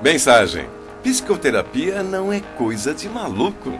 Mensagem: Psicoterapia não é coisa de maluco.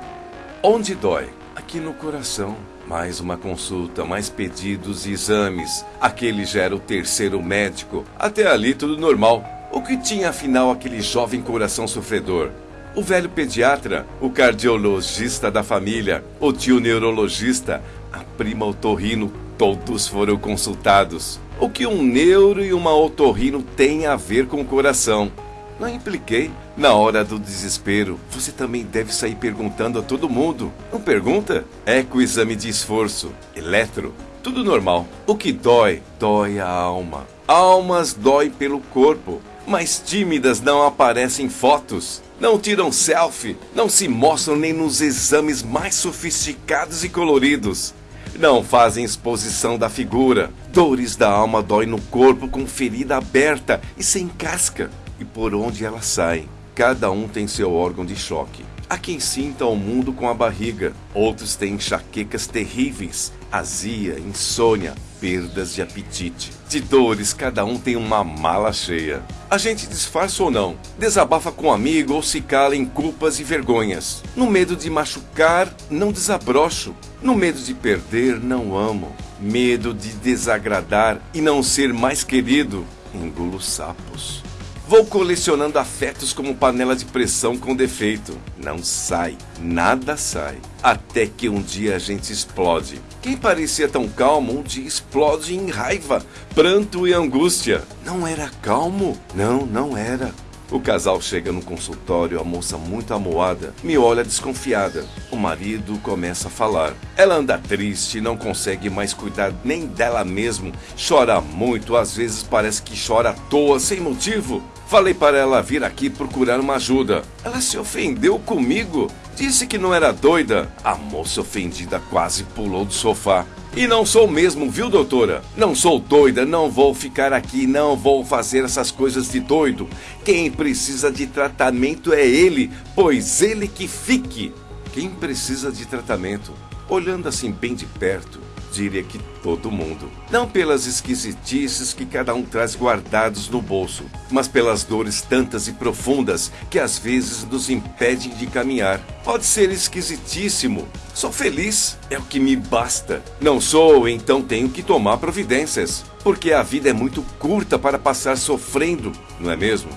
Onde dói? Aqui no coração. Mais uma consulta, mais pedidos e exames. Aquele já era o terceiro médico. Até ali tudo normal. O que tinha afinal aquele jovem coração sofredor? O velho pediatra, o cardiologista da família, o tio neurologista, a prima otorrino, todos foram consultados. O que um neuro e uma otorrino têm a ver com o coração? Não impliquei. Na hora do desespero, você também deve sair perguntando a todo mundo. Não pergunta? Eco exame de esforço. Eletro. Tudo normal. O que dói, dói a alma. Almas dói pelo corpo, mas tímidas não aparecem fotos. Não tiram selfie, não se mostram nem nos exames mais sofisticados e coloridos. Não fazem exposição da figura. Dores da alma dói no corpo com ferida aberta e sem casca e por onde ela sai. Cada um tem seu órgão de choque. Há quem sinta o mundo com a barriga, outros têm enxaquecas terríveis, azia, insônia, perdas de apetite. De dores, cada um tem uma mala cheia. A gente disfarça ou não, desabafa com um amigo ou se cala em culpas e vergonhas. No medo de machucar, não desabrocho. No medo de perder, não amo. Medo de desagradar e não ser mais querido, engulo sapos. Vou colecionando afetos como panela de pressão com defeito. Não sai, nada sai. Até que um dia a gente explode. Quem parecia tão calmo, um dia explode em raiva, pranto e angústia. Não era calmo? Não, não era. O casal chega no consultório, a moça muito amoada me olha desconfiada. O marido começa a falar. Ela anda triste, não consegue mais cuidar nem dela mesmo, chora muito, às vezes parece que chora à toa, sem motivo. Falei para ela vir aqui procurar uma ajuda. Ela se ofendeu comigo, disse que não era doida. A moça ofendida quase pulou do sofá. E não sou mesmo, viu, doutora? Não sou doida, não vou ficar aqui, não vou fazer essas coisas de doido. Quem precisa de tratamento é ele, pois ele que fique. Quem precisa de tratamento? Olhando assim bem de perto, diria que todo mundo. Não pelas esquisitices que cada um traz guardados no bolso, mas pelas dores tantas e profundas que às vezes nos impedem de caminhar. Pode ser esquisitíssimo. Sou feliz, é o que me basta. Não sou, então tenho que tomar providências. Porque a vida é muito curta para passar sofrendo, não é mesmo?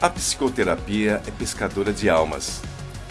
A psicoterapia é pescadora de almas.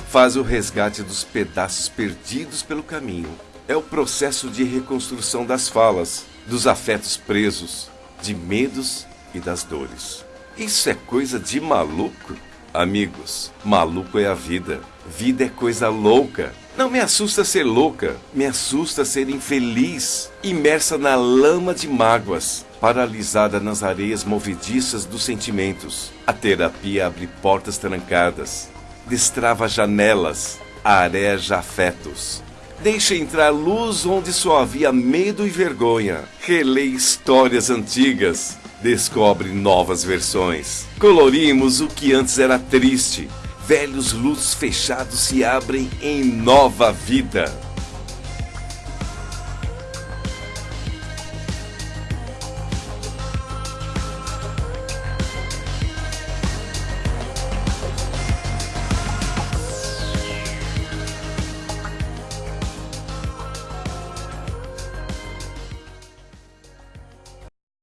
Faz o resgate dos pedaços perdidos pelo caminho é o processo de reconstrução das falas, dos afetos presos, de medos e das dores. Isso é coisa de maluco? Amigos, maluco é a vida. Vida é coisa louca. Não me assusta ser louca, me assusta ser infeliz, imersa na lama de mágoas, paralisada nas areias movediças dos sentimentos. A terapia abre portas trancadas, destrava janelas, areja afetos, Deixa entrar luz onde só havia medo e vergonha. Relê histórias antigas. Descobre novas versões. Colorimos o que antes era triste. Velhos lutos fechados se abrem em nova vida.